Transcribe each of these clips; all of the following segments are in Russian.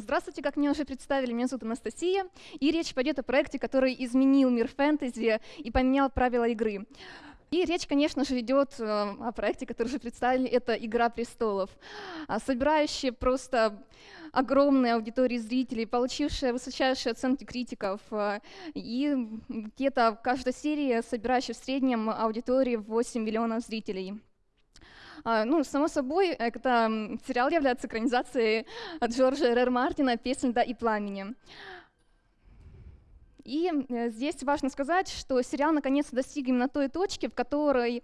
Здравствуйте, как меня уже представили, меня зовут Анастасия, и речь пойдет о проекте, который изменил мир фэнтези и поменял правила игры. И речь, конечно же, идет э, о проекте, который уже представили, это «Игра престолов», а, собирающая просто огромные аудитории зрителей, получившая высочайшие оценки критиков, э, и где-то каждая серия, собирающая в среднем аудитории 8 миллионов зрителей. А, ну, само собой, это сериал является экранизацией от Джорджа Р. Мартина «Песнь да и пламени». И э, здесь важно сказать, что сериал наконец-то достиг именно той точки, в которой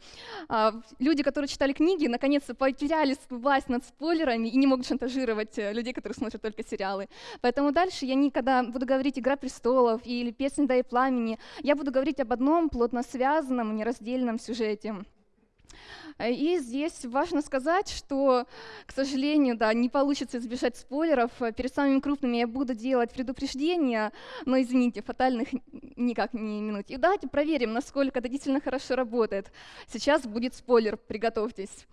а, люди, которые читали книги, наконец-то потеряли власть над спойлерами и не могут шантажировать э, людей, которые смотрят только сериалы. Поэтому дальше я никогда буду говорить «Игра престолов» или «Песня да и пламени», я буду говорить об одном плотно связанном, нераздельном сюжете. И здесь важно сказать, что, к сожалению, да, не получится избежать спойлеров. Перед самыми крупными я буду делать предупреждения, но, извините, фатальных никак не минуть. И давайте проверим, насколько это действительно хорошо работает. Сейчас будет спойлер, приготовьтесь.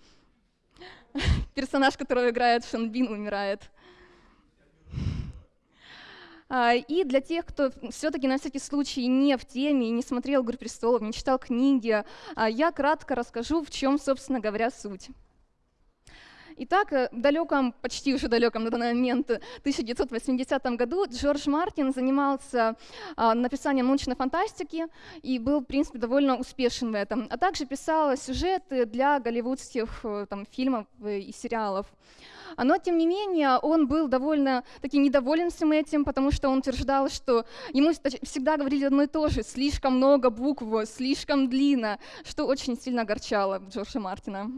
Персонаж, которого играет Шон Бин, умирает. А, и для тех, кто все-таки на всякий случай не в теме, не смотрел «Игру престолов», не читал книги, а, я кратко расскажу, в чем, собственно говоря, суть. Итак, э, в далеком, почти уже далеком на данный момент 1980 году Джордж Мартин занимался а, написанием научной фантастики и был, в принципе, довольно успешен в этом, а также писал сюжеты для голливудских э, там, фильмов и сериалов. Но, тем не менее, он был довольно таки недоволен всем этим, потому что он утверждал, что ему всегда говорили одно и то же, слишком много букв, слишком длинно, что очень сильно огорчало Джорджа Мартина.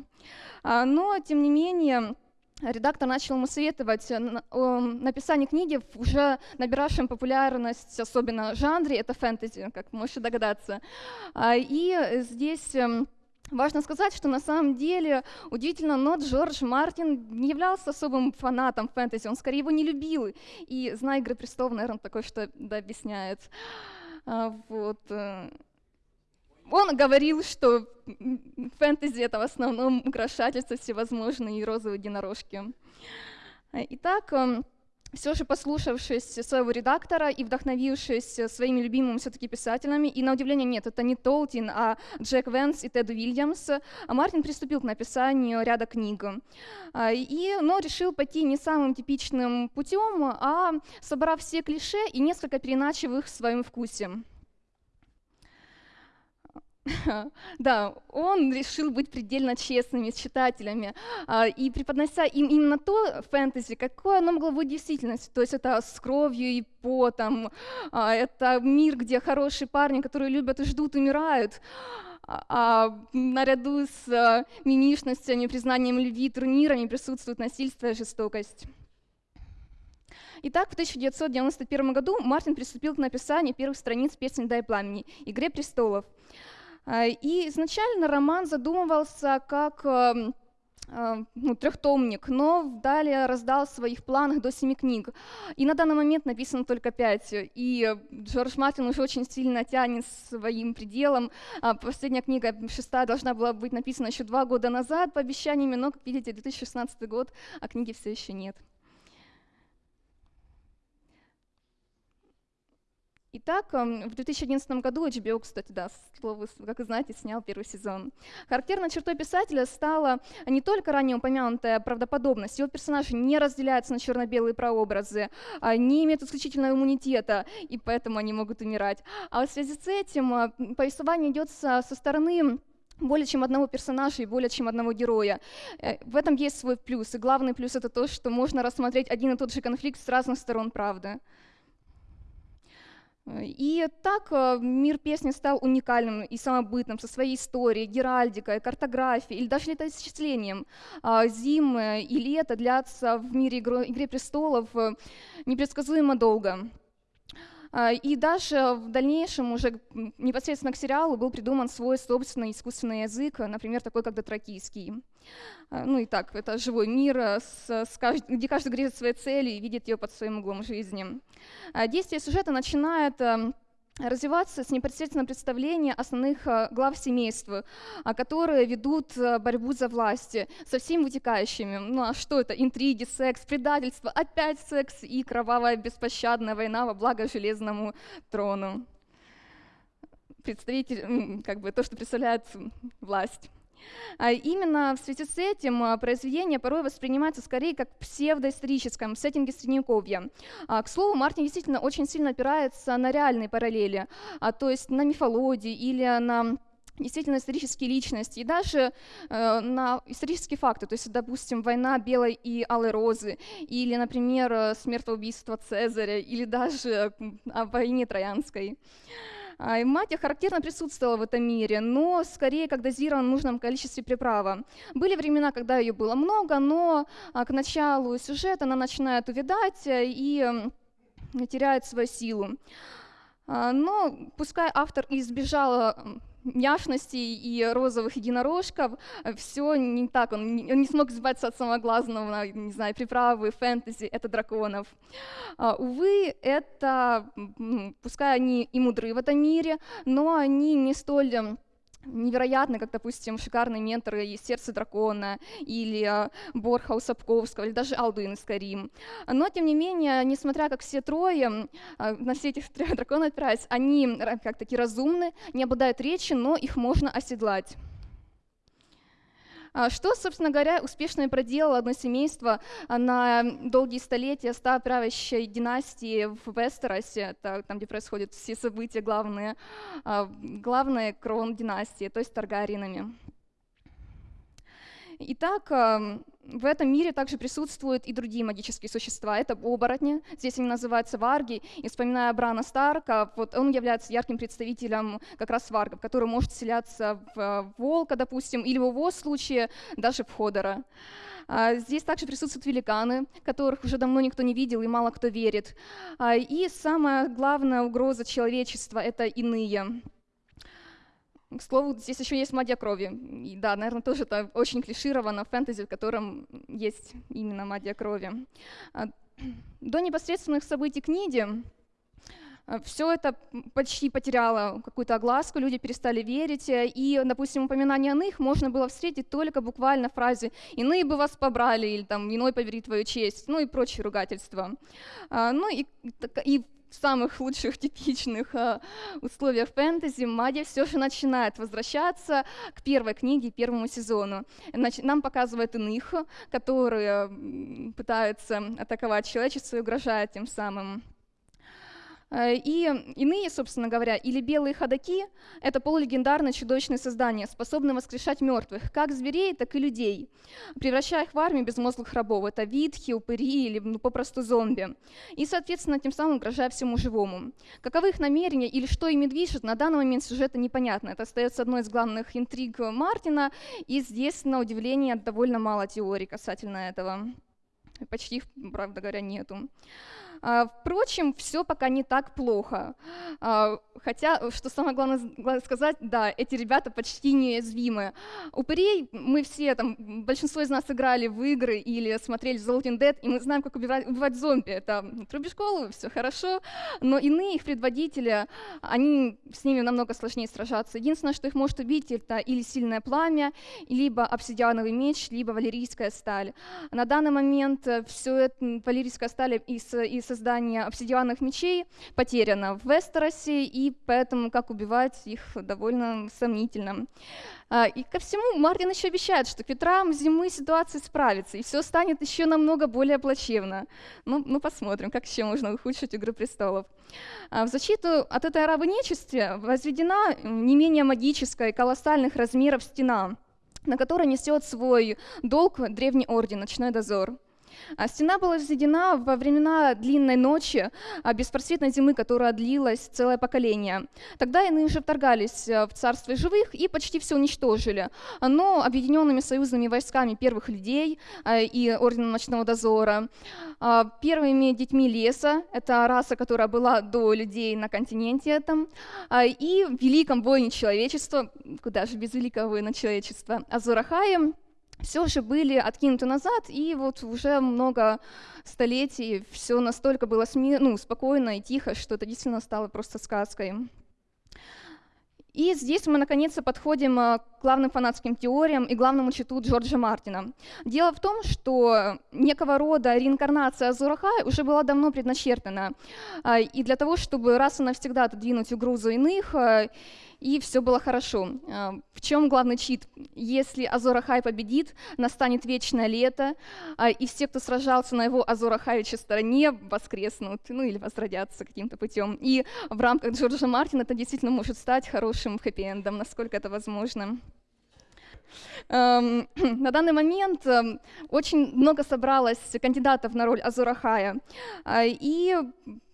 А, но, тем не менее, редактор начал ему советовать написание книги в уже набиравшем популярность, особенно жанре, это фэнтези, как можете догадаться. А, и здесь эм, Важно сказать, что на самом деле, удивительно, но Джордж Мартин не являлся особым фанатом фэнтези, он скорее его не любил. И, зная «Игры престолов», наверное, такое что да, объясняет. А, вот. Э, он говорил, что фэнтези — это в основном украшательство всевозможные и розовые единорожки. Итак, эм, все же послушавшись своего редактора и вдохновившись своими любимыми все-таки писателями, и на удивление нет, это не Толтин, а Джек Венс и Тед Уильямс, Мартин приступил к написанию ряда книг. А, и, но решил пойти не самым типичным путем, а собрав все клише и несколько переначив их в своем вкусе. Да, он решил быть предельно честными с читателями а, и преподнося им именно то фэнтези, какое оно могло быть в действительности. То есть это с кровью и потом, а, это мир, где хорошие парни, которые любят и ждут, умирают. А, наряду с а, мимишностями, признанием любви, турнирами присутствует насильство и жестокость. Итак, в 1991 году Мартин приступил к написанию первых страниц песни «Дай пламени» «Игре престолов». А, и изначально роман задумывался как эм, э, ну, трехтомник, но далее раздал в своих планах до семи книг. И на данный момент написано только пять. И Джордж Мартин уже очень сильно тянет своим пределом. А последняя книга, шестая, должна была быть написана еще два года назад по обещаниями, но, как видите, 2016 год, а книги все еще нет. Итак, эм, в 2011 году HBO, кстати, да, слово, как вы знаете, снял первый сезон. Характерной чертой писателя стала не только ранее упомянутая правдоподобность, его персонажи не разделяются на черно-белые прообразы, а не имеют исключительного иммунитета, и поэтому они могут умирать. А в связи с этим э, повествование идет со, стороны более чем одного персонажа и более чем одного героя. Э, в этом есть свой плюс, и главный плюс — это то, что можно рассмотреть один и тот же конфликт с разных сторон правды. И так э, мир песни стал уникальным и самобытным, со своей историей, геральдикой, картографией или даже летоисчислением. А, зимы и лето длятся в мире «Игры престолов» э, непредсказуемо долго. А, и даже в дальнейшем уже непосредственно к сериалу был придуман свой собственный искусственный язык, например, такой как дотракийский. А, ну и так, это живой мир, э, где каждый грезит своей цели и видит ее под своим углом жизни. А, действие сюжета начинает эм, развиваться с непосредственного представления основных э, глав семейства, а, которые ведут э, борьбу за власть со всеми вытекающими. Ну а что это? Интриги, секс, предательство, опять секс и кровавая беспощадная война во благо железному трону. Представитель, как бы то, что представляет власть. А именно в связи с этим а, произведение порой воспринимается скорее как в сеттинге Средневековья. А, к слову, Мартин действительно очень сильно опирается на реальные параллели, то есть на мифологии или на действительно исторические личности и даже э, на исторические факты, то есть, допустим, война белой и алой розы, или, например, смертоубийство Цезаря, или даже о войне Троянской. И Матья характерно присутствовала в этом мире, но скорее как дозирована в нужном количестве приправа. Были времена, когда ее было много, но а, к началу сюжета она начинает увядать э, и теряет свою силу. А, но пускай автор избежал няшностей и розовых единорожков, э, все не так, он не, он не смог избавиться от самого главного, не знаю, приправы, фэнтези, это драконов. А, увы, это, пускай они и мудры в этом мире, но они не столь невероятно, как, допустим, шикарные менторы из «Сердце дракона» или а, Борха Сапковского, или даже Алдуин из Карим. Но, тем не менее, несмотря как все трое, а, на все этих трех драконов опираясь, они как таки разумны, не обладают речью, но их можно оседлать. А что, собственно говоря, успешно проделало одно семейство на долгие столетия, став правящей династии в Вестеросе, там, где происходят все события главные, а, главные крон династии, то есть Таргариенами. Итак, в этом мире также присутствуют и другие магические существа. Это оборотни, здесь они называются варги. И вспоминая Брана Старка, вот он является ярким представителем как раз варгов, который может вселяться в волка, допустим, или в его случае даже в ходора. А, здесь также присутствуют великаны, которых уже давно никто не видел и мало кто верит. А, и самая главная угроза человечества — это иные. К слову, здесь еще есть магия крови. И да, наверное, тоже это очень клишировано в фэнтези, в котором есть именно магия крови. А, до непосредственных событий книги а, все это почти потеряло какую-то огласку, люди перестали верить, и, допустим, упоминание иных можно было встретить только буквально в фразе «иные бы вас побрали» или там «иной повери твою честь», ну и прочие ругательства. А, ну и, и в самых лучших типичных э, условиях фэнтези магия все же начинает возвращаться к первой книге, первому сезону. Значит, нам показывают иных, которые пытаются атаковать человечество и угрожают тем самым. Э, и иные, собственно говоря, или белые ходаки — это полулегендарные чудовищные создания, способные воскрешать мертвых, как зверей, так и людей, превращая их в армию безмозглых рабов. Это витхи, упыри или ну, попросту зомби. И, соответственно, тем самым угрожая всему живому. Каковы их намерения или что ими движет, на данный момент сюжета непонятно. Это остается одной из главных интриг Мартина, и здесь, на удивление, довольно мало теорий касательно этого. Почти, правда говоря, нету. А, впрочем, все пока не так плохо. А, хотя, что самое главное, сказать, да, эти ребята почти неуязвимы. Упырей мы все, там, большинство из нас играли в игры или смотрели The Walking Dead, и мы знаем, как убивать, убивать зомби. Это трубишь голову, все хорошо. Но иные их предводители, они с ними намного сложнее сражаться. Единственное, что их может убить, это или сильное пламя, либо обсидиановый меч, либо валерийская сталь. На данный момент э, все это валерийская сталь из, из создания обсидианных мечей потеряно в Вестеросе, и поэтому как убивать их довольно сомнительно. А, и ко всему Мартин еще обещает, что к ветрам зимы ситуация справится, и все станет еще намного более плачевно. Ну, ну посмотрим, как еще можно ухудшить «Игру престолов». А, в защиту от этой арабы нечисти возведена не менее магическая и колоссальных размеров стена, на которой несет свой долг древний орден «Ночной дозор». А стена была возведена во времена длинной ночи, а беспросветной зимы, которая длилась целое поколение. Тогда иные уже вторгались э, в царство живых и почти все уничтожили. Но объединенными союзными войсками первых людей э, и Ордена Ночного Дозора, а, первыми детьми леса, это раса, которая была до людей на континенте этом, и великом воине человечества, куда же без великого воина человечества, Азурахаем, все же были откинуты назад, и вот уже много столетий все настолько было сми- ну, спокойно и тихо, что это действительно стало просто сказкой. И здесь мы наконец-то подходим к главным фанатским теориям и главному читу Джорджа Мартина. Дело в том, что некого рода реинкарнация Азурахай уже была давно предначертана. А, и для того, чтобы раз и навсегда отодвинуть угрозу иных, э, и все было хорошо. А, в чем главный чит? Если Азора Хай победит, настанет вечное лето, а, и все, кто сражался на его Азора Хайича стороне, воскреснут, ну или возродятся каким-то путем. И в рамках Джорджа Мартина это действительно может стать хорошим хэппи-эндом, насколько это возможно. Эм, на данный момент эм, очень много собралось кандидатов на роль Азурахая. А, и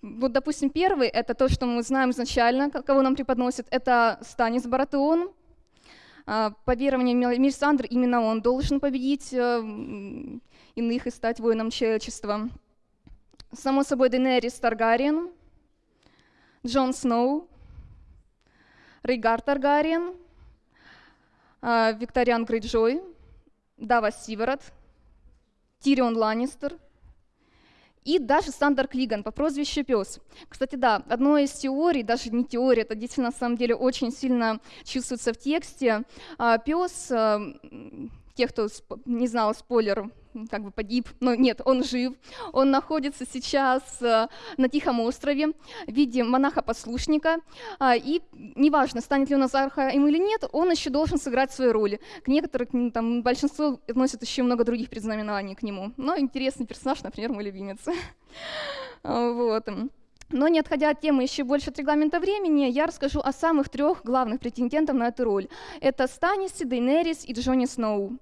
вот, допустим, первый — это то, что мы знаем изначально, кого нам преподносят, это Станис Баратеон. А, по верованию Мирсандр, именно он должен победить э, иных и стать воином человечества. Само собой, Денерис Таргариен, Джон Сноу, Рейгар Таргариен — Викториан Грейджой, Дава Сиворот, Тирион Ланнистер и даже Сандер Клиган по прозвищу Пес. Кстати, да, одной из теорий, даже не теория, это действительно на самом деле очень сильно чувствуется в тексте. А, Пес, а, тех, кто не знал спойлер, как бы погиб, но нет, он жив. Он находится сейчас э, на Тихом острове в виде монаха-послушника, а, и неважно, станет ли он Азархаем или нет, он еще должен сыграть свою роль. К некоторым, там, большинство относят еще много других предзнаменований к нему. Но интересный персонаж, например, мой любимец. Вот. Но не отходя от темы еще больше от регламента времени, я расскажу о самых трех главных претендентах на эту роль. Это Станиси, Дейнерис и Джонни Сноу.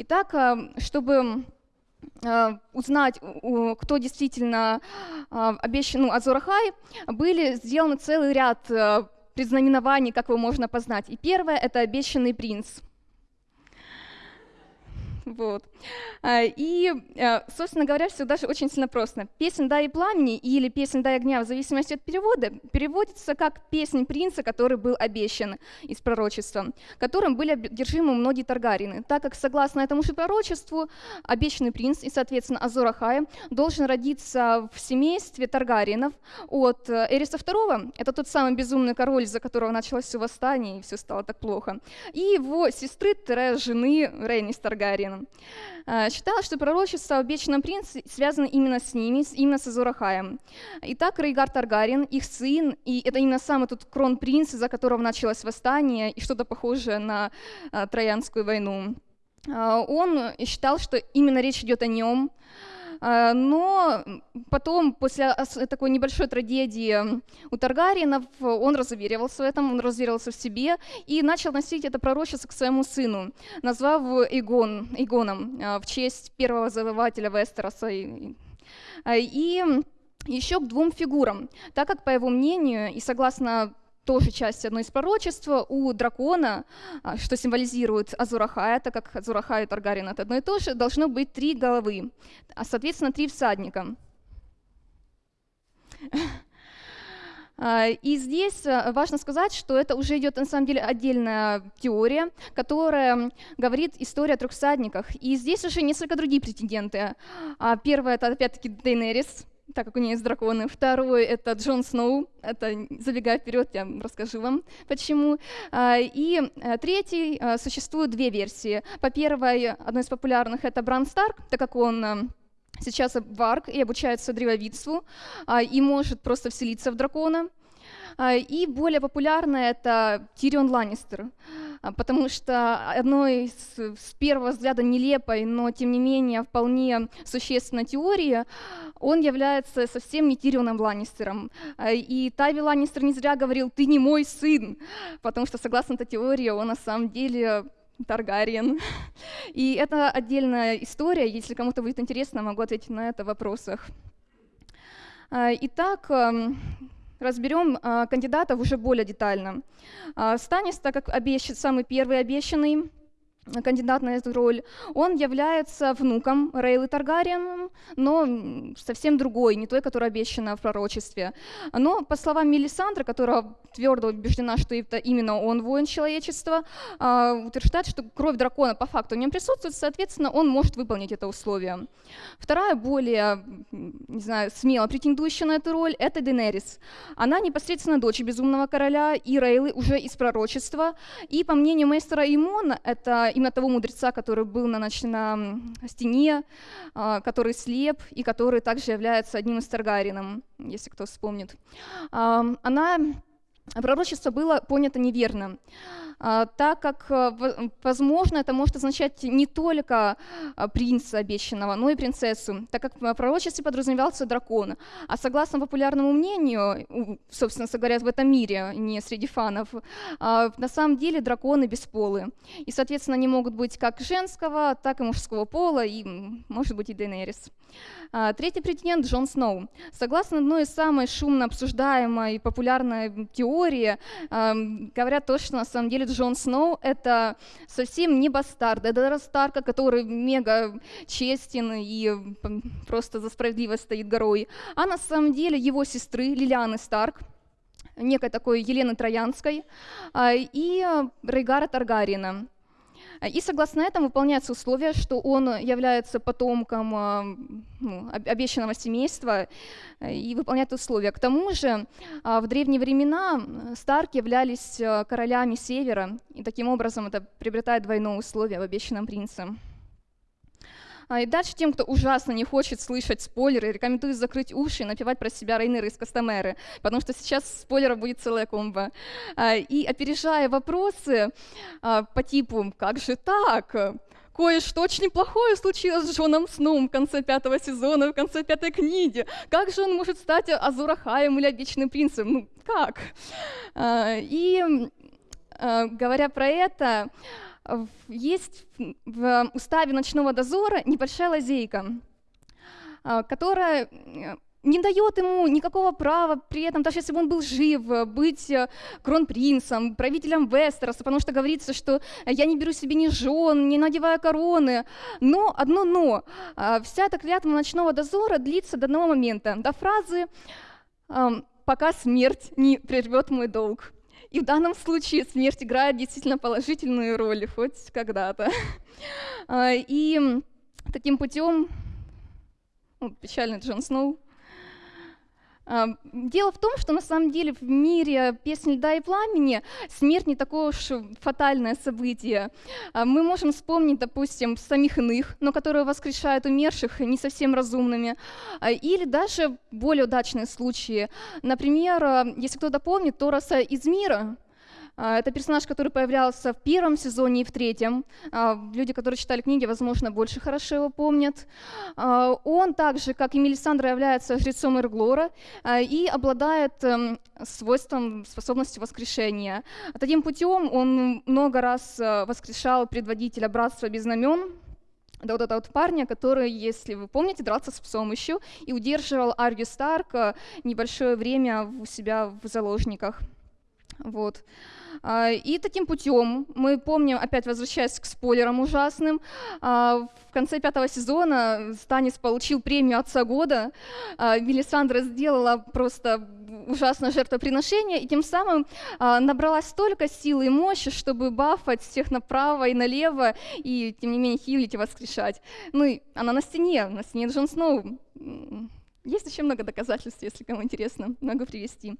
Итак, э, чтобы э, узнать, кто действительно э, обещан, ну, Азурахай, были сделаны целый ряд предзнаменований, как его можно познать. И первое — это обещанный принц — вот. А, и, а, собственно говоря, все даже очень сильно просто. Песнь «Дай пламени» или «Песнь «Дай огня» в зависимости от перевода переводится как «Песнь принца, который был обещан» из пророчества, которым были одержимы многие Таргарины, так как, согласно этому же пророчеству, обещанный принц и, соответственно, Азор Ахай должен родиться в семействе Таргаринов от э, Эриса II, это тот самый безумный король, из-за которого началось все восстание, и все стало так плохо, и его сестры, жены Рейнис Таргариен. Э, считалось, что пророчество о вечном принце связано именно с ними, именно с Азурахаем. Итак, Рейгар Таргарин, их сын, и это именно самый тот кронпринц, из-за которого началось восстание и что-то похожее на э, Троянскую войну. Э, он считал, что именно речь идет о нем, но потом, после такой небольшой трагедии у Таргариенов, он разуверивался в этом, он разуверился в себе и начал носить это пророчество к своему сыну, назвав Игон, Игоном а, в честь первого завоевателя Вестероса. И еще к двум фигурам, так как, по его мнению, и согласно тоже часть одной из пророчеств, у дракона, а, что символизирует Азурахая, так как Азурахай и Таргарин это одно и то же, должно быть три головы, а соответственно три всадника. А, и здесь а, важно сказать, что это уже идет на самом деле отдельная теория, которая говорит история о трех всадниках. И здесь уже несколько другие претенденты. Первое это опять-таки Дейнерис, так как у нее есть драконы. Второй — это Джон Сноу. Это, забегая вперед, я расскажу вам, почему. А, и э, третий, э, существует две версии. По первой, одной из популярных — это Бран Старк, так как он э, сейчас варк и обучается древовидству, а, и может просто вселиться в дракона. А, и более популярное — это Тирион Ланнистер, потому что одной из, с первого взгляда нелепой, но тем не менее вполне существенной теории, он является совсем не Тирионом Ланнистером. А, и Тайви Ланнистер не зря говорил «ты не мой сын», потому что, согласно этой теории, он на самом деле Таргариен. И это отдельная история, если кому-то будет интересно, могу ответить на это в вопросах. Итак, разберем а, кандидатов уже более детально. А, Станис, так как обещан, самый первый обещанный, кандидат на эту роль, он является внуком Рейлы Таргариен, но совсем другой, не той, которая обещана в пророчестве. Но, по словам Мелисандры, которая твердо убеждена, что именно он воин человечества, а, утверждает, что кровь дракона по факту в нем присутствует, соответственно, он может выполнить это условие. Вторая, более, не знаю, смело претендующая на эту роль, это Денерис. Она непосредственно дочь безумного короля и Рейлы уже из пророчества, и, по мнению мейстера Имона, это именно того мудреца, который был на, на стене, а, который слеп и который также является одним из Таргарином, если кто вспомнит. Она пророчество было понято неверно. А, так как, э, возможно, это может означать не только а, принца обещанного, но и принцессу, так как в пророчестве подразумевался дракон. А согласно популярному мнению, собственно говоря, в этом мире, не среди фанов, а, на самом деле драконы бесполы. И, соответственно, они могут быть как женского, так и мужского пола, и, может быть, и Дейнерис. Третий претендент Джон Сноу. Согласно одной из самой шумно обсуждаемой и популярной теории, говорят то, что на самом деле Джон Сноу — это совсем не бастард, это Старка, который мега честен и просто за справедливость стоит горой, а на самом деле его сестры Лилианы Старк, некой такой Елены Троянской, а, и Рейгара Таргариена. И согласно этому выполняется условие, что он является потомком а, ну, обещанного семейства э, и выполняет условия. К тому же а, в древние времена Старки являлись а, королями Севера, и таким образом это приобретает двойное условие в обещанном принце. И дальше тем, кто ужасно не хочет слышать спойлеры, рекомендую закрыть уши и напевать про себя Рейнеры из Кастомеры, потому что сейчас спойлеров будет целая комба. И опережая вопросы по типу «как же так?», кое-что очень плохое случилось с Джоном Сноум в конце пятого сезона, в конце пятой книги. Как же он может стать Азурахаем или Обещанным принцем? Ну, как? И говоря про это, есть в уставе ночного дозора небольшая лазейка, а, которая э, не дает ему никакого права при этом, даже если бы он был жив, быть э, кронпринцем, правителем Вестероса, потому что говорится, что я не беру себе ни жен, не надеваю короны. Но, одно но, а, вся эта клятва ночного дозора длится до одного момента, до фразы «пока смерть не прервет мой долг». И в данном случае смерть играет действительно положительную роль, хоть когда-то. А, и таким путем, ну, печальный Джон Сноу, Дело в том, что на самом деле в мире песни льда и пламени смерть не такое уж фатальное событие. А, мы можем вспомнить, допустим, самих иных, но которые воскрешают умерших не совсем разумными, а, или даже более удачные случаи. Например, если кто-то помнит, Тораса из мира — а, это персонаж, который появлялся в первом сезоне и в третьем. А, люди, которые читали книги, возможно, больше хорошо его помнят. А, он также, как и Мелисандра, является жрецом Эрглора и обладает эм, свойством, способностью воскрешения. Таким путем он много раз воскрешал предводителя Братства без знамен, да вот этого вот парня, который, если вы помните, дрался с псом еще и удерживал Арью Старк небольшое время у себя в заложниках. Вот. А, и таким путем мы помним, опять возвращаясь к спойлерам ужасным, а, в конце пятого сезона Станис получил премию Отца года, а, Мелисандра сделала просто ужасное жертвоприношение, и тем самым набралась столько силы и мощи, чтобы бафать всех направо и налево, и тем не менее хилить и воскрешать. Ну и она на стене, на стене Джон Сноу. Есть еще много доказательств, если кому интересно, могу привести.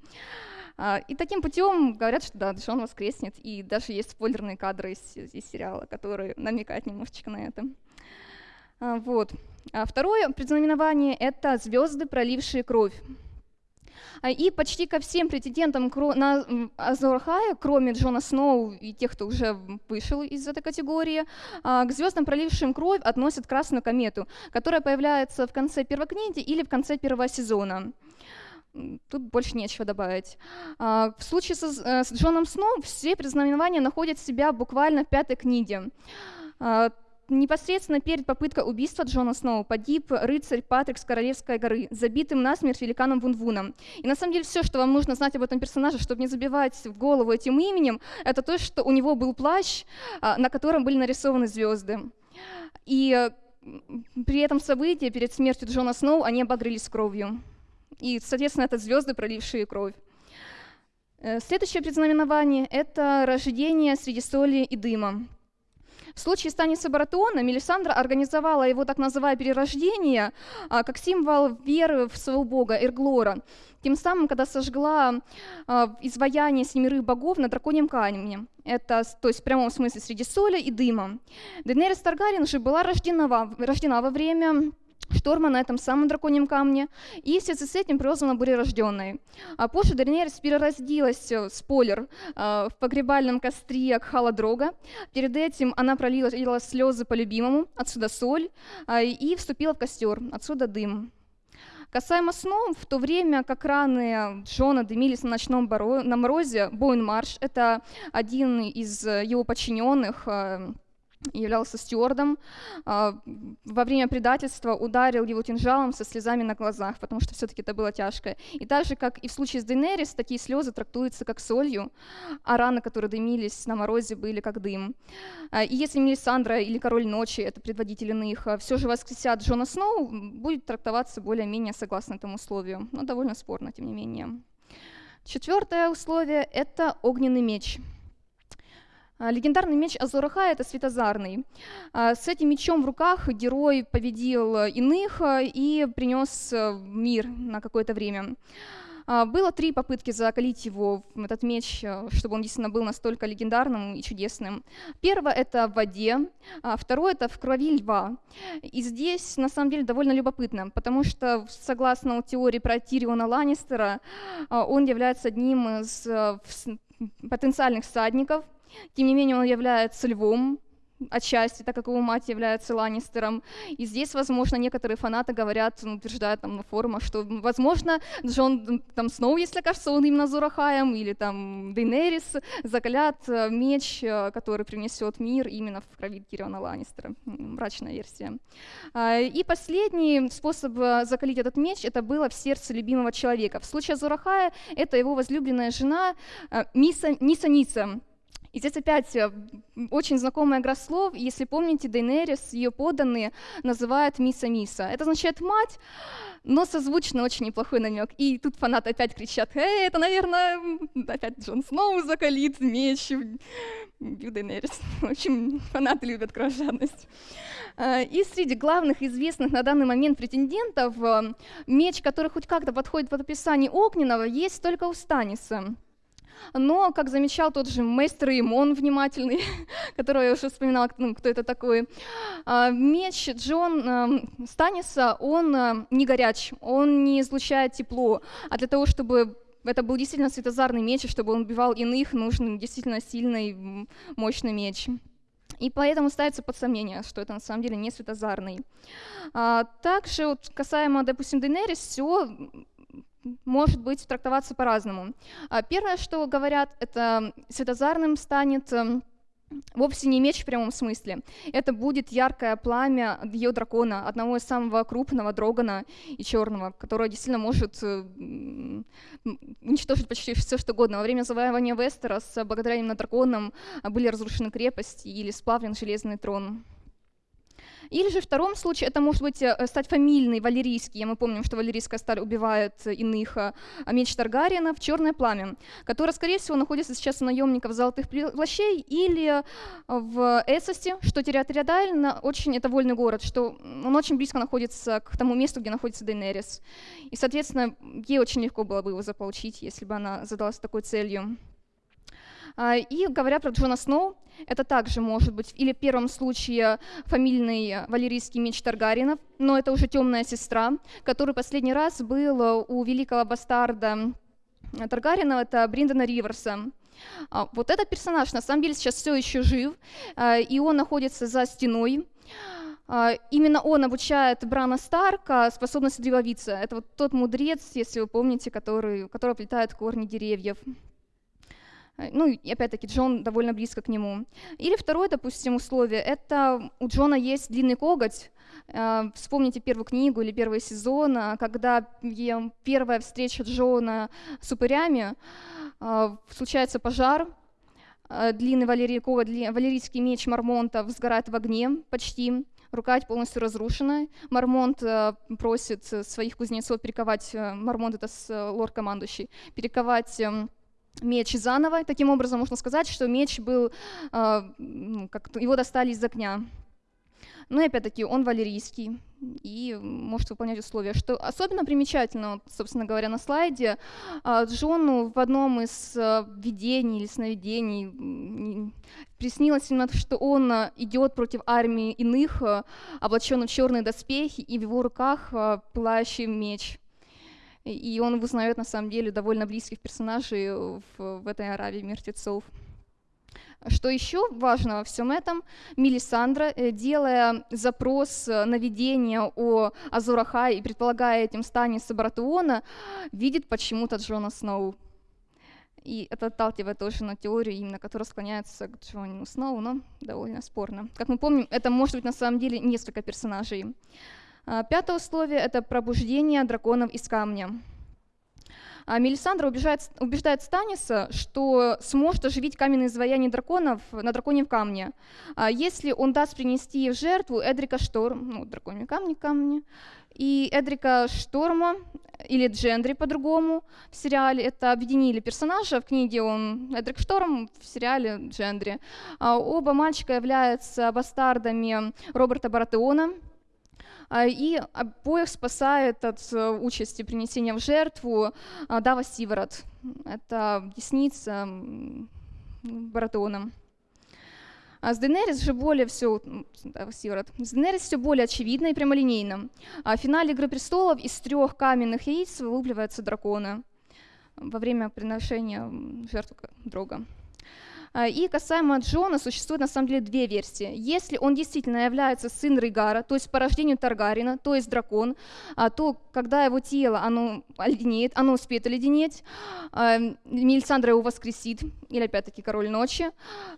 А, и таким путем говорят, что да, Джон воскреснет, и даже есть спойлерные кадры из, из сериала, которые намекают немножечко на это. А, вот. А второе предзнаменование — это звезды, пролившие кровь. И почти ко всем претендентам на Азорхая, кроме Джона Сноу и тех, кто уже вышел из этой категории, к звездам, пролившим кровь, относят Красную комету, которая появляется в конце первой книги или в конце первого сезона. Тут больше нечего добавить. А, в случае э, с Джоном Сноу все предзнаменования находят себя буквально в пятой книге. Непосредственно перед попыткой убийства Джона Сноу погиб рыцарь Патрик с Королевской горы, забитым насмерть великаном Вунвуном. И на самом деле все, что вам нужно знать об этом персонаже, чтобы не забивать в голову этим именем, это то, что у него был плащ, а, на котором были нарисованы звезды. И при этом событии, перед смертью Джона Сноу, они обогрелись кровью. И, соответственно, это звезды, пролившие кровь. Э, следующее предзнаменование – это рождение среди соли и дыма. В случае Станиса Баратеона Мелисандра организовала его так называемое перерождение а, как символ веры в своего бога Эрглора, тем самым, когда сожгла а, изваяние семерых богов на драконьем камне. Это, то есть в прямом смысле среди соли и дыма. Денерис Таргарин же была рождена, рождена во время шторма на этом самом драконьем камне, и в связи с этим прозвана Бурерожденной. А позже Даринерис переродилась, э, спойлер, э, в погребальном костре Халадрога. Перед этим она пролила слезы по любимому, отсюда соль, э, и вступила в костер, отсюда дым. Касаемо снов, в то время как раны Джона дымились на ночном на морозе, Боин Марш, это один из его подчиненных, являлся стюардом, а, во время предательства ударил его кинжалом со слезами на глазах, потому что все-таки это было тяжко. И так же, как и в случае с Дейнерис, такие слезы трактуются как солью, а раны, которые дымились на морозе, были как дым. А, и если Мелисандра или Король Ночи, это предводитель иных, а, все же воскресят Джона Сноу, будет трактоваться более-менее согласно этому условию, но довольно спорно, тем не менее. Четвертое условие — это огненный меч — легендарный меч Азураха — это светозарный. А, с этим мечом в руках герой победил иных а, и принес мир на какое-то время. Было три попытки закалить его, этот меч, чтобы он действительно был настолько легендарным и чудесным. Первое — это в воде, второе — это в крови льва. И здесь, на самом деле, довольно любопытно, потому что, согласно теории про Тириона Ланнистера, он является одним из потенциальных всадников — тем не менее, он является львом, отчасти, так как его мать является Ланнистером. И здесь, возможно, некоторые фанаты говорят, ну, утверждают там на форумах, что, возможно, Джон там Сноу, если кажется, он именно Зурахаем, или там Дейнерис закалят э, меч, э, который принесет мир именно в крови Кириона Ланнистера. Мрачная версия. А, и последний способ э, закалить этот меч, это было в сердце любимого человека. В случае Зурахая это его возлюбленная жена Миса, Ниса и здесь опять э, очень знакомая игра слов. Если помните, Дейнерис, ее поданные называют Миса Миса. Это означает мать, но созвучно очень неплохой намек. И тут фанаты опять кричат, «Эй, это, наверное, опять Джон Сноу закалит меч Дейнерис». В общем, фанаты любят кровожадность. А, и среди главных известных на данный момент претендентов э, меч, который хоть как-то подходит под описание Огненного, есть только у Станиса. Но, как замечал тот же мейстер Имон внимательный, которого я уже вспоминала, ну, кто это такой, а, меч Джон эм, Станиса, он э, не горяч, он не излучает тепло, а для того, чтобы это был действительно светозарный меч, и чтобы он убивал иных, нужен действительно сильный, мощный меч. И поэтому ставится под сомнение, что это на самом деле не светозарный. А, также вот касаемо, допустим, Дейнерис, все может быть трактоваться по-разному. А первое, что говорят, это светозарным станет эм, вовсе не меч в прямом смысле. Это будет яркое пламя ее дракона, одного из самого крупного дрогана и черного, которое действительно может э, уничтожить почти все, что угодно. Во время завоевания Вестерос, благодаря именно драконам, были разрушены крепости или сплавлен железный трон. Или же в втором случае это может быть э, стать фамильный, валерийский. Мы помним, что валерийская сталь убивает иных. А меч Таргариена черное пламя, которое, скорее всего, находится сейчас у наемников золотых плащей или в Эссосе, что территориально очень это вольный город, что он очень близко находится к тому месту, где находится Дейнерис. И, соответственно, ей очень легко было бы его заполучить, если бы она задалась такой целью. А, и говоря про Джона Сноу, это также может быть или в первом случае фамильный валерийский меч Таргаринов, но это уже темная сестра, который последний раз был у великого бастарда Таргарина, это Бриндона Риверса. А, вот этот персонаж на самом деле сейчас все еще жив, а, и он находится за стеной. Именно он обучает Брана Старка способности древовица. Это вот тот мудрец, если вы помните, который, который плетает корни деревьев. Ну, и опять-таки, Джон довольно близко к нему. Или второе, допустим, условие, это у Джона есть длинный коготь, Э, вспомните первую книгу или первый сезон, э, когда первая встреча Джона с упырями, э, случается пожар, длинный валерийковый, валерийский меч Мармонта сгорает в огне почти, рукоять полностью разрушена. Мармонт просит своих кузнецов перековать, Мармонт это лорд-командующий, перековать эм, меч заново. Таким образом, можно сказать, что меч был, ну, как его достали из огня. Ну и опять-таки он валерийский и может выполнять условия. Что особенно примечательно, собственно говоря, на слайде, а, Джону в одном из а, видений или сновидений приснилось именно, что он а, идет против армии иных, облаченный в черные доспехи, и в его руках пылающий меч. И он узнает на самом деле довольно близких персонажей в, в этой Аравии мертвецов. Что еще важно во всем этом, Мелисандра, э, делая запрос э, на видение о Азурахае и предполагая этим Станиса Баратеона, видит почему-то Джона Сноу. И это отталкивает тоже на теорию, именно которая склоняется к Джону Сноу, но довольно спорно. Как мы помним, это может быть на самом деле несколько персонажей. А, пятое условие — это пробуждение драконов из камня. А Мелисандра убеждает, убеждает Станиса, что сможет оживить каменные изваяния драконов на драконьем камне, а если он даст принести в жертву Эдрика Шторм, ну, драконьи камни, камни, и Эдрика Шторма, или Джендри по-другому в сериале, это объединили персонажа, в книге он Эдрик Шторм, в сериале Джендри. А оба мальчика являются бастардами Роберта Баратеона, и обоих спасает от э, участи принесения в жертву а, Дава Сиворот. Это десница Баратона. А с Денерис же более все, да, Сиворот. С Денерис все более очевидно и прямолинейно. А в финале «Игры престолов» из трех каменных яиц вылупливаются драконы во время приношения жертвы друга. А, и касаемо Джона существует на самом деле две версии. Если он действительно является сын Рейгара, то есть по рождению Таргарина, то есть дракон, а, то когда его тело оно оледенеет, оно успеет оледенеть, а, Мелисандра его воскресит, или опять-таки король ночи,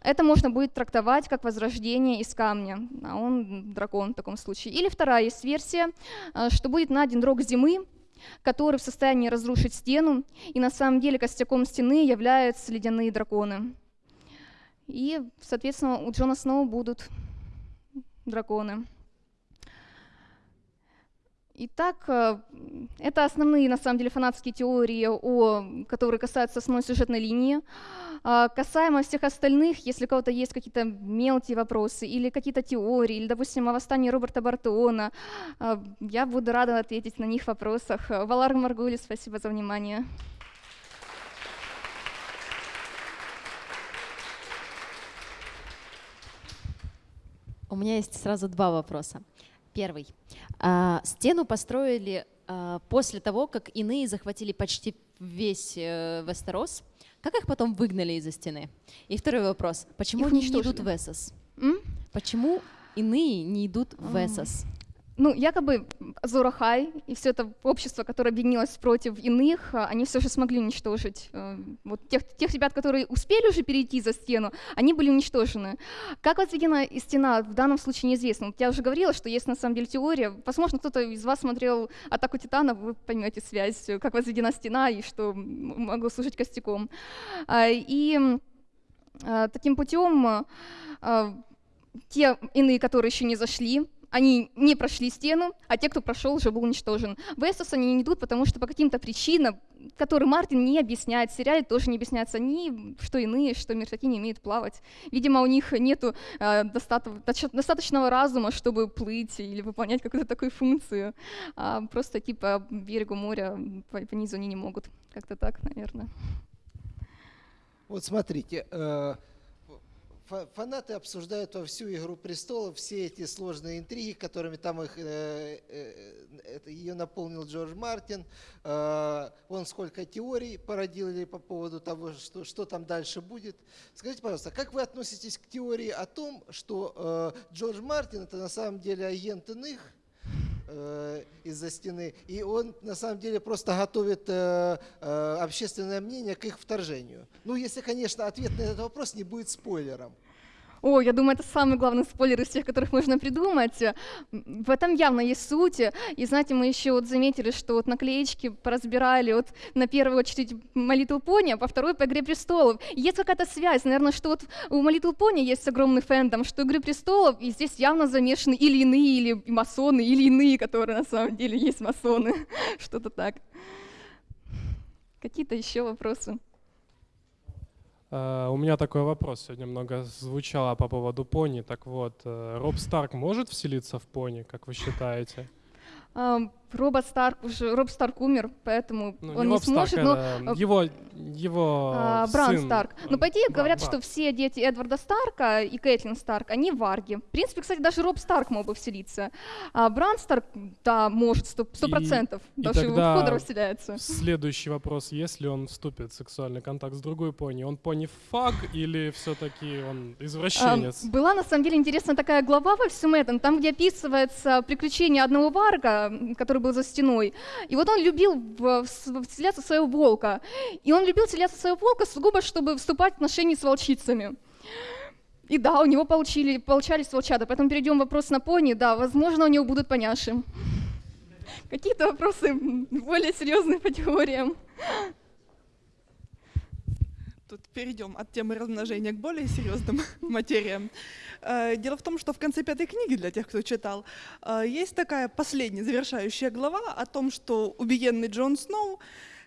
это можно будет трактовать как возрождение из камня, а он дракон в таком случае. Или вторая есть версия, что будет найден рог зимы, который в состоянии разрушить стену, и на самом деле костяком стены являются ледяные драконы. И, соответственно, у Джона Сноу будут драконы. Итак, э, это основные, на самом деле, фанатские теории, о, которые касаются основной сюжетной линии. А, касаемо всех остальных, если у кого-то есть какие-то мелкие вопросы или какие-то теории, или, допустим, о восстании Роберта Бартона, а, я буду рада ответить на них в вопросах. Валар Маргули, спасибо за внимание. У меня есть сразу два вопроса. Первый. А, стену построили а, после того, как иные захватили почти весь э, Вестерос. Как их потом выгнали из-за стены? И второй вопрос. Почему их они не идут в Эссос? Почему иные не идут в Эссос? Ну, якобы Зорахай и все это общество, которое объединилось против иных, а, они все же смогли уничтожить. Э, вот тех, тех ребят, которые успели уже перейти за стену, они были уничтожены. Как возведена стена, в данном случае неизвестно. Я уже говорила, что есть на самом деле теория. Возможно, кто-то из вас смотрел «Атаку Титанов», вы поймете связь, как возведена стена и что могло служить костяком. А, и а, таким путем те иные, которые еще не зашли, они не прошли стену, а те, кто прошел, уже был уничтожен. В Эссос они не идут, потому что по каким-то причинам, которые Мартин не объясняет, в сериале тоже не объясняются, они, что иные, что мертвяки не умеют плавать. Видимо, у них нет э, достаточного разума, чтобы плыть или выполнять какую-то такую функцию. А просто идти по берегу моря, по, по низу они не могут. Как-то так, наверное. Вот смотрите, э фанаты обсуждают во всю «Игру престолов» все эти сложные интриги, которыми там их, э, э, ее наполнил Джордж Мартин. Э, он сколько теорий породил по поводу того, что, что там дальше будет. Скажите, пожалуйста, как вы относитесь к теории о том, что Джордж Мартин – это на самом деле агент иных, э, из-за стены. И он на самом деле просто готовит э, э, общественное мнение к их вторжению. Ну, если, конечно, ответ на этот вопрос не будет спойлером. О, я думаю, это самый главный спойлер из тех, которых можно придумать. В этом явно есть суть. И знаете, мы еще вот заметили, что вот наклеечки поразбирали вот на первую очередь My Little а по второй по «Игре престолов». есть какая-то связь, наверное, что вот у My Little есть огромный фэндом, что «Игры престолов» и здесь явно замешаны или иные, или масоны, или иные, которые на самом деле есть масоны. Что-то так. Какие-то еще вопросы? Uh, у меня такой вопрос сегодня много звучало по поводу пони. Так вот, uh, Роб Старк может вселиться в пони, как вы считаете? Робот Старк уже Роб Старк умер, поэтому ну, он не, не сможет. Старк, но его его а, Бран сын, Старк. Но по идее говорят, что все дети Эдварда Старка и Кэтлин Старк, они варги. В принципе, кстати, даже Роб Старк мог бы вселиться. А Бран Старк, да, может сто процентов, даже его входа расселяется. Следующий вопрос: если он вступит в сексуальный контакт с другой пони, он пони фаг или все-таки он извращенец? А, была на самом деле интересная такая глава во всем этом, там где описывается приключение одного варга, который который был за стеной. И вот он любил вселяться в своего волка. И он любил вселяться в своего волка сугубо, чтобы вступать в отношения с волчицами. И да, у него получили, получались волчата. Поэтому перейдем к вопросу на пони. Да, возможно, у него будут поняши. Какие-то вопросы более серьезные по теориям. Тут перейдем от темы размножения к более серьезным материям. Э, дело в том, что в конце пятой книги, для тех, кто читал, э, есть такая последняя завершающая глава о том, что убиенный Джон Сноу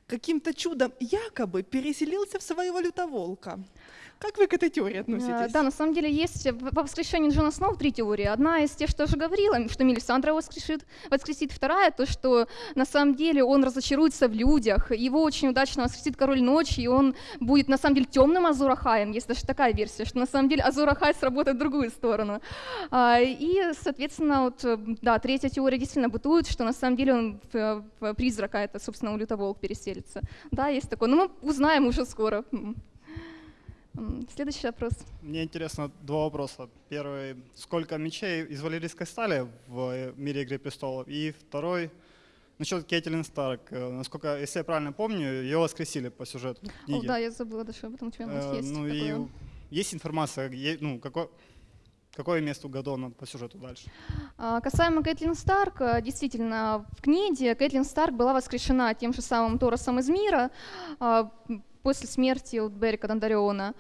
каким-то чудом якобы переселился в своего лютоволка. Как вы к этой теории относитесь? Да, на самом деле есть по воскрешению Джона Сноу три теории. Одна из тех, что я уже говорила, что Мелисандра воскрешит, воскресит. Вторая, то, что на самом деле он разочаруется в людях. Его очень удачно воскресит Король Ночи, и он будет на самом деле темным Азурахаем. Есть даже такая версия, что на самом деле Азурахай сработает в другую сторону. А, и, соответственно, вот, да, третья теория действительно бытует, что на самом деле он призрака, это, собственно, у Лютоволк переселится. Да, есть такое. Но мы узнаем уже скоро. Следующий вопрос. Мне интересно два вопроса. Первый, сколько мечей из валерийской стали в мире Игры престолов? И второй, насчет Кейтлин Старк. Э, насколько, если я правильно помню, ее воскресили по сюжету книги. О, да, я забыла даже об этом, у тебя э, есть. Ну такое. и есть информация, ну, какой, Какое место у Гадона по сюжету дальше? А, касаемо Кэтлин Старк, э, действительно, в книге Кэтлин Старк была воскрешена тем же самым Торосом из мира. После смерти вот Берика Дондариона.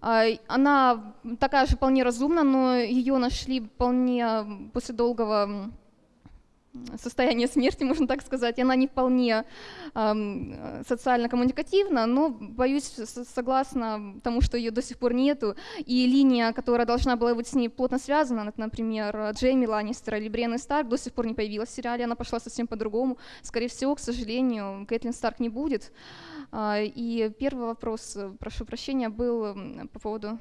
А, она такая же вполне разумна, но ее нашли вполне после долгого состояния смерти, можно так сказать, и она не вполне э, социально коммуникативна, но, боюсь, согласно тому, что ее до сих пор нету, и линия, которая должна была быть с ней плотно связана, например, Джейми Ланнистер или Бриэнны Старк, до сих пор не появилась в сериале, она пошла совсем по-другому. Скорее всего, к сожалению, Кэтлин Старк не будет. А, и первый вопрос, прошу прощения, был по поводу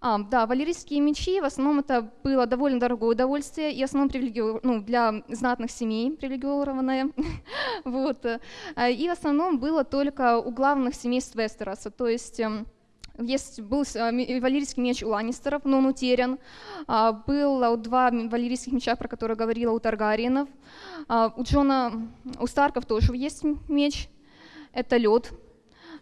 а, да, валерийские мечи, в основном это было довольно дорогое удовольствие, и в основном привилеги... ну, для знатных семей привилегированное. вот. А, и в основном было только у главных семейств Вестероса, то есть эм, есть, был а, валерийский меч у Ланнистеров, но он утерян. Было два валерийских меча, про которые говорила у Таргариенов. У Джона, у Старков тоже есть меч. Это лед,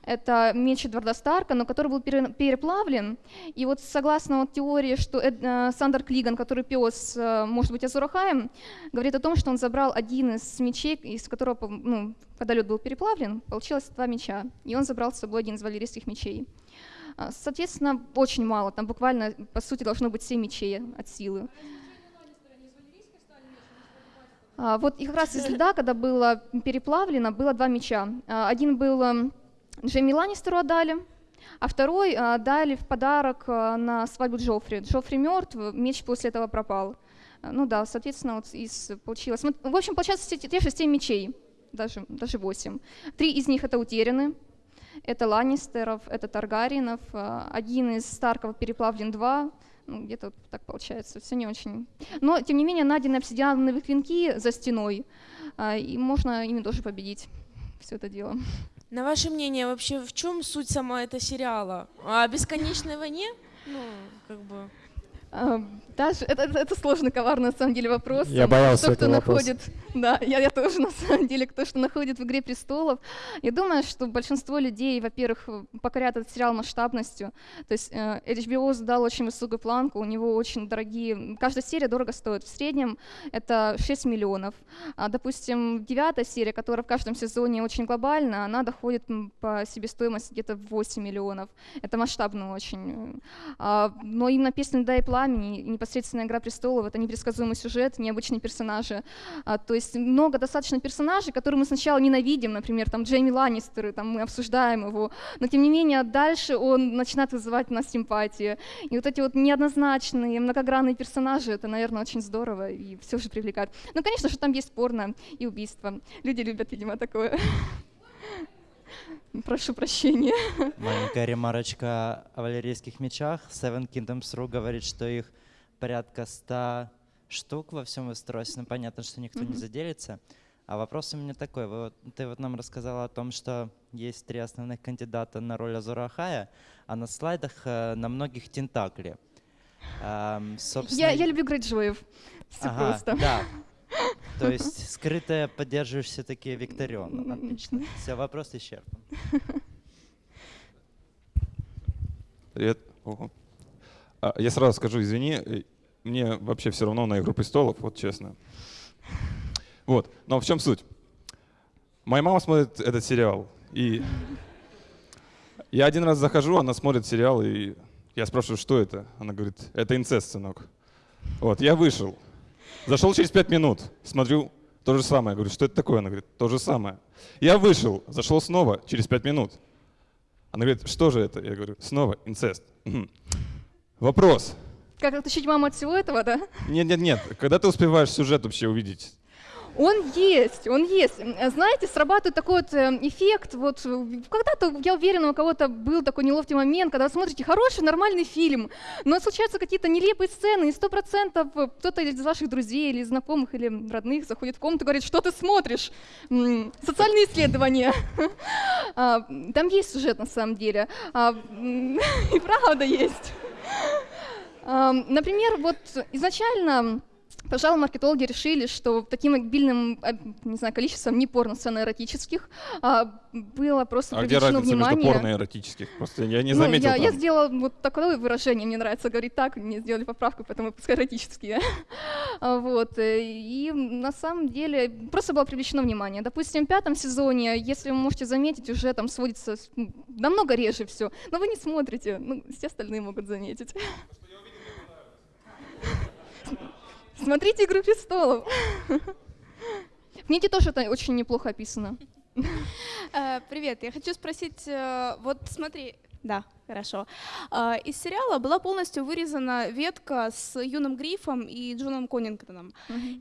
это меч Эдварда Старка, но который был переплавлен. И вот согласно вот теории, что Эд, э, Сандер Клиган, который пес, э, может быть, Азурахаем, говорит о том, что он забрал один из мечей, из которого, ну, когда лед был переплавлен, получилось два меча. И он забрал с собой один из валерийских мечей. А, соответственно, очень мало, там буквально, по сути, должно быть 7 мечей от силы. А, вот и как раз из льда, когда было переплавлено, было два меча. А, один был эм, Джейми Ланнистеру отдали, а второй а, дали в подарок а, на свадьбу Джоффри. Джоффри мертв, меч после этого пропал. А, ну да, соответственно, вот из, получилось. В общем, получается те, же 7 мечей, даже, даже 8. Три из них это утеряны. Это Ланнистеров, это Таргариенов. Один из Старков переплавлен два. Ну, где-то так получается, все не очень. Но, тем не менее, найдены обсидиановые клинки за стеной, и можно ими тоже победить все это дело. На ваше мнение, вообще в чем суть сама этого сериала? О бесконечной войне? Ну, как бы... А, Даже это, это, это сложный, коварный на самом деле вопрос. Я боялся кто, кто этого вопроса. находит, да, я, я тоже на самом деле, кто что находит в «Игре престолов». Я думаю, что большинство людей, во-первых, покорят этот сериал масштабностью. То есть э, HBO задал очень высокую планку, у него очень дорогие... Каждая серия дорого стоит. В среднем это 6 миллионов. А, допустим, девятая серия, которая в каждом сезоне очень глобальна, она доходит по себестоимости где-то в 8 миллионов. Это масштабно очень. А, но именно «Песня льда и пламени», непосредственно «Игра престолов» — это непредсказуемый сюжет, необычные персонажи. А, то есть много достаточно персонажей, которые мы сначала ненавидим, например, там Джейми Ланнистеры, там мы обсуждаем его, но тем не менее дальше он начинает вызывать у нас симпатию. И вот эти вот неоднозначные, многогранные персонажи, это, наверное, очень здорово и все же привлекает. Ну, конечно же, там есть порно и убийство. Люди любят, видимо, такое. Прошу прощения. Маленькая ремарочка о валерийских мечах. Seven Kingdoms.ru говорит, что их порядка 100 штук во всем Вестеросе. Ну, понятно, что никто не Мгм. заделится. А вопрос у меня такой. Вы, ты вот нам рассказала о том, что есть три основных кандидата на роль Ахая, а на слайдах э, на многих тентакли. Эм, собственно, Я, я люблю Грейджоев. Все Ага, просто. да. То есть скрытое поддерживаешь все-таки Викторион. Отлично. Все, вопрос исчерпан. Привет. Ого. А, Я сразу скажу, извини, э, мне вообще все равно на «Игру престолов», вот честно. Вот, но в чем суть? Моя мама смотрит этот сериал, и я один раз захожу, она смотрит сериал, и я спрашиваю, что это? Она говорит, это инцест, сынок. Вот, я вышел. Зашел через пять минут, смотрю, то же самое. Говорю, что это такое? Она говорит, то же самое. Я вышел, зашел снова через пять минут. Она говорит, что же это? Я говорю, снова инцест. Вопрос. Как отличить маму от всего этого, да? Нет, нет, нет. Когда ты успеваешь сюжет вообще увидеть? Он есть, он есть. Знаете, срабатывает такой вот э, эффект, вот э, когда-то, я уверена, у кого-то был такой неловкий момент, когда вы смотрите хороший, нормальный фильм, но случаются какие-то нелепые сцены, и сто процентов э, кто-то из ваших друзей или знакомых или родных заходит в комнату и говорит, что ты смотришь? Социальные исследования. А, Там есть сюжет на самом деле. А, И правда есть. Например, вот изначально Пожалуй, маркетологи решили, что таким обильным не знаю, количеством не порно-сцен эротических а, было просто А где привлечено разница внимание. между порно и эротических? Просто я не Ну, заметил я, я сделала вот такое выражение, мне нравится говорить так, мне сделали поправку, поэтому пускай эротические. А, вот. э, И на самом деле просто было привлечено внимание. Допустим, в пятом сезоне, если вы можете заметить, уже там сводится намного реже все. Но вы не смотрите, ну, все остальные могут заметить. Смотрите «Игру престолов». В книге тоже это очень неплохо описано. Э, Привет, я хочу спросить, э, вот смотри, да, хорошо. А, Из сериала была полностью вырезана ветка с юным Грифом и Джоном Коннингтоном.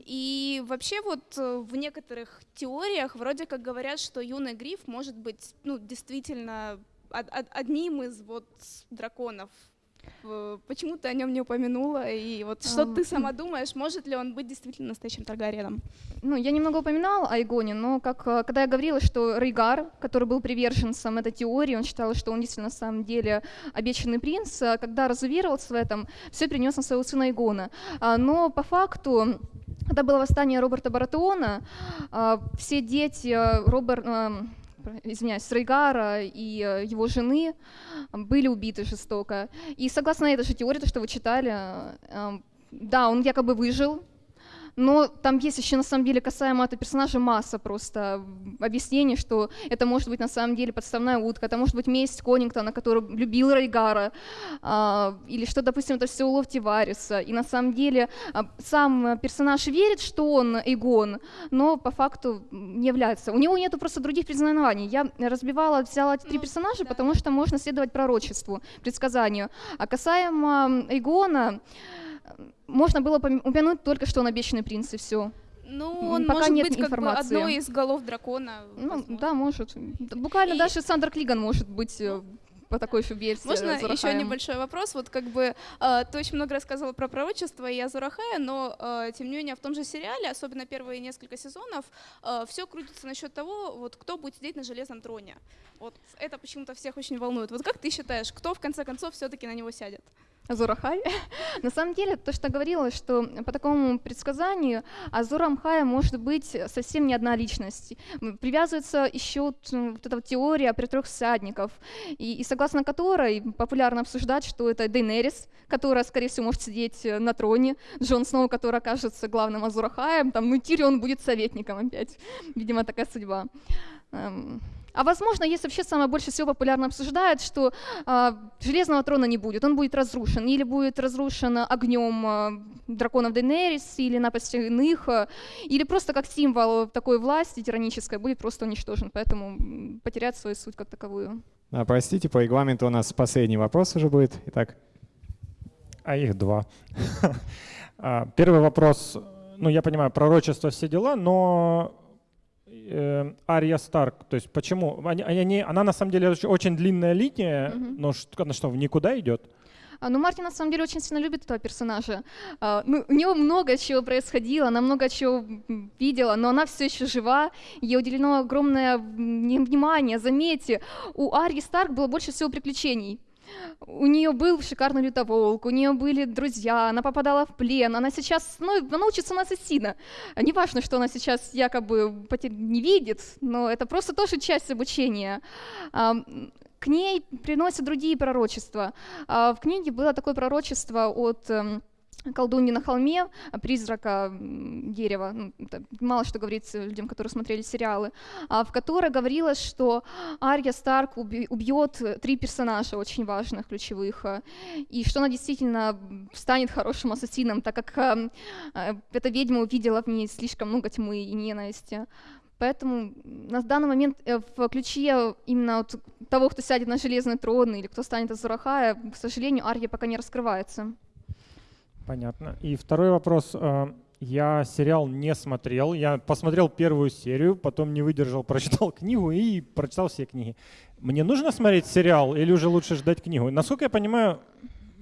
И вообще вот э, в некоторых теориях вроде как говорят, что юный Гриф может быть, ну, действительно од- од- одним из вот драконов. Э, Почему ты о нем не упомянула? И вот что Ам, ты сама думаешь, может ли он быть действительно настоящим Таргариеном? Ну, я немного упоминала о Игоне, но как, э, когда я говорила, что Рейгар, который был приверженцем этой теории, он считал, что он действительно на самом деле обещанный принц, э, когда разуверовался в этом, все перенес на своего сына Игона. А, Но по факту, когда было восстание Роберта Баратеона, а, все дети э, Роберт, эм, извиняюсь, Рейгара и э, его жены были убиты жестоко. И согласно этой же теории, то, что вы читали, э, да, он якобы выжил, но там есть еще на самом деле касаемо этого персонажа масса просто объяснений, что это может быть на самом деле подставная утка, это может быть месть Конингтона, который любил Рейгара, а, или что, допустим, это все улов Тивариса. И на самом деле а, сам персонаж верит, что он Игон, но по факту не является. У него нету просто других признаваний. Я разбивала, взяла эти три персонажа, потому что можно следовать пророчеству, предсказанию. А касаемо Игона, можно было пом- упомянуть только, что он обещанный принц, и все. Ну, он пока может нет быть как бы информации. одной из голов дракона. Ну, да, может. Буквально И- даже Сандер Клиган может быть э, по такой версии. Можно еще Азурахаем. небольшой вопрос? Вот как бы э, ты очень много рассказывала про пророчество и Азурахая, но э, тем не менее в том же сериале, особенно первые несколько сезонов, все крутится насчет того, вот кто будет сидеть на железном троне. Вот это почему-то всех очень волнует. Вот как ты считаешь, кто в конце концов все-таки на него сядет? Азурахай. На самом деле, то, что говорила, что по такому предсказанию Азурам Хая может быть совсем не одна личность. Привязывается еще вот, эта теория про трех всадников, и, и согласно которой популярно обсуждать, что это Дейнерис, которая, скорее всего, может сидеть на троне, Джон Сноу, который окажется главным Азурахаем, там, ну, Тирион будет советником опять. Видимо, такая судьба. А возможно, если вообще самое больше всего популярно обсуждают, что э, железного трона не будет, он будет разрушен, или будет разрушен огнем э, драконов Дейнерис, или напастью иных, э, или просто как символ такой власти тиранической будет просто уничтожен, поэтому потерять свою суть как таковую. А, простите, по регламенту у нас последний вопрос уже будет. Итак. А их два. А, первый вопрос, ну я понимаю, пророчество, все дела, но Ария Старк, то есть почему? Они, они, она на самом деле очень длинная линия, mm-hmm. но что, она что, в никуда идет? А, ну, Мартин на самом деле очень сильно любит этого персонажа. А, ну, у него много чего происходило, она много чего видела, но она все еще жива, ей уделено огромное внимание. Заметьте, у Арии Старк было больше всего приключений. У нее был шикарный лютоволк, у нее были друзья, она попадала в плен, она сейчас, ну, она учится на ассасина. Не важно, что она сейчас якобы не видит, но это просто тоже часть обучения. К ней приносят другие пророчества. А, в книге было такое пророчество от эм, колдуньи на холме, призрака дерева, ну, мало что говорится людям, которые смотрели сериалы, а, в которой говорилось, что Ария Старк убьет три персонажа очень важных, ключевых, а, и что она действительно станет хорошим ассасином, так как а, эта ведьма увидела в ней слишком много тьмы и ненависти. Поэтому на данный момент э, в ключе именно вот того, кто сядет на железный трон или кто станет Азурахая, к сожалению, Ария пока не раскрывается. Понятно. И второй вопрос. Э, я сериал не смотрел. Я посмотрел первую серию, потом не выдержал, прочитал книгу и прочитал все книги. Мне нужно смотреть сериал или уже лучше ждать книгу? Насколько я понимаю,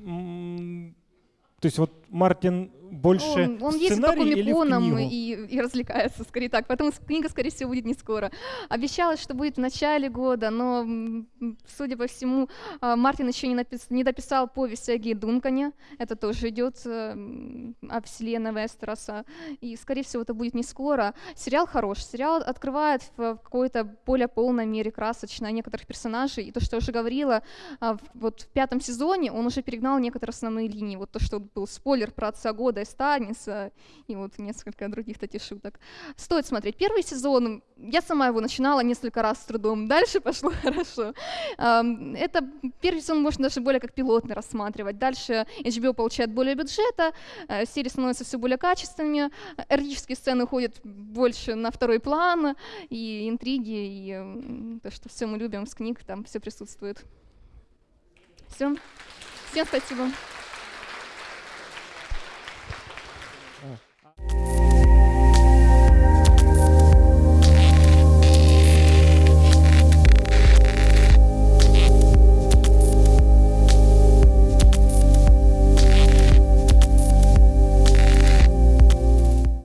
то есть вот Мартин больше он, он ездит по комиконам и, и развлекается, скорее так. Поэтому книга, скорее всего, будет не скоро. Обещалось, что будет в начале года, но, судя по всему, а, Мартин еще не, напис... не дописал повесть о Ги Дункане. Это тоже идет э, о вселенной Вестероса. И, скорее всего, это будет не скоро. Сериал хорош. Сериал открывает в какой-то более полной мере красочно некоторых персонажей. И то, что я уже говорила, а, вот в пятом сезоне он уже перегнал некоторые основные линии. Вот то, что был спойлер про отца года и Станиса, и вот несколько других таких шуток. Стоит смотреть. Первый сезон, я сама его начинала несколько раз с трудом, дальше пошло хорошо. Это первый сезон можно даже более как пилотный рассматривать. Дальше HBO получает более бюджета, э, серии становятся все более качественными, эротические сцены уходят больше на второй план, и интриги, и то, что все мы любим с книг, там все присутствует. Все. Всем спасибо. you